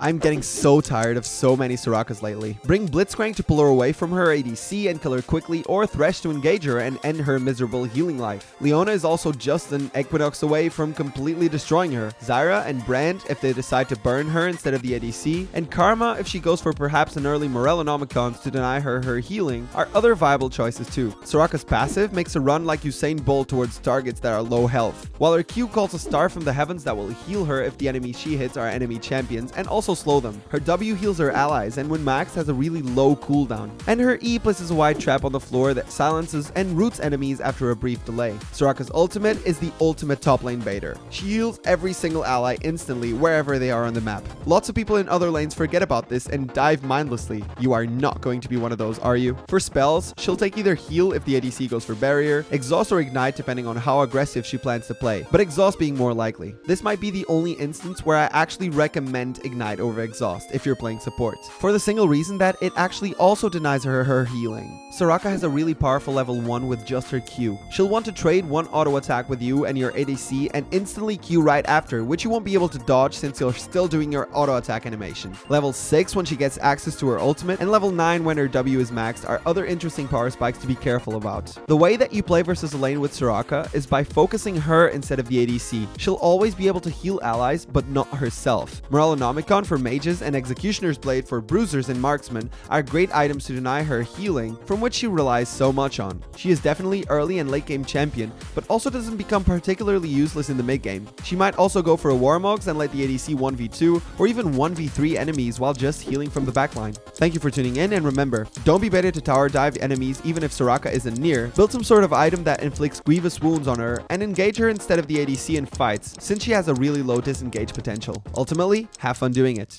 I'm getting so tired of so many Sorakas lately. Bring Blitzcrank to pull her away from her ADC and kill her quickly, or Thresh to engage her and end her miserable healing life. Leona is also just an Equinox away from completely destroying her. Zyra and Brand if they decide to burn her instead of the ADC, and Karma if she goes for perhaps an early Morellonomicons to deny her her healing, are other viable choices too. Soraka's passive makes her run like Usain Bolt towards targets that are low health, while her Q calls a star from the heavens that will heal her if the enemy she hits are enemy champions and also also slow them. Her W heals her allies and when maxed has a really low cooldown. And her E places a wide trap on the floor that silences and roots enemies after a brief delay. Soraka's ultimate is the ultimate top lane baiter. She heals every single ally instantly wherever they are on the map. Lots of people in other lanes forget about this and dive mindlessly. You are not going to be one of those, are you? For spells, she'll take either heal if the ADC goes for barrier, exhaust or ignite depending on how aggressive she plans to play, but exhaust being more likely. This might be the only instance where I actually recommend ignite over exhaust if you're playing support, for the single reason that it actually also denies her her healing. Soraka has a really powerful level 1 with just her Q. She'll want to trade one auto attack with you and your ADC and instantly Q right after, which you won't be able to dodge since you're still doing your auto attack animation. Level 6 when she gets access to her ultimate, and level 9 when her W is maxed are other interesting power spikes to be careful about. The way that you play versus a lane with Soraka is by focusing her instead of the ADC. She'll always be able to heal allies, but not herself. For mages and Executioner's Blade for bruisers and marksmen are great items to deny her healing, from which she relies so much on. She is definitely early and late game champion, but also doesn't become particularly useless in the mid game. She might also go for a Warmogs and let the ADC 1v2 or even 1v3 enemies while just healing from the backline. Thank you for tuning in and remember, don't be baited to tower dive enemies even if Soraka isn't near, build some sort of item that inflicts grievous wounds on her and engage her instead of the ADC in fights since she has a really low disengage potential. Ultimately, have fun doing it.